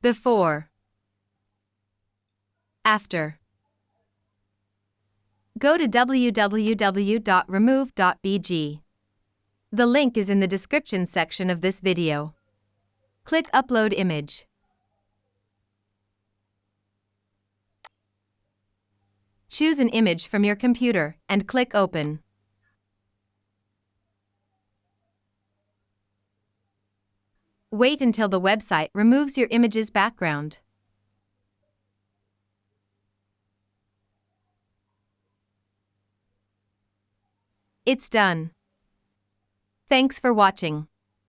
Before. After. Go to www.remove.bg. The link is in the description section of this video. Click Upload Image. Choose an image from your computer and click Open. Wait until the website removes your image's background. It's done. Thanks for watching.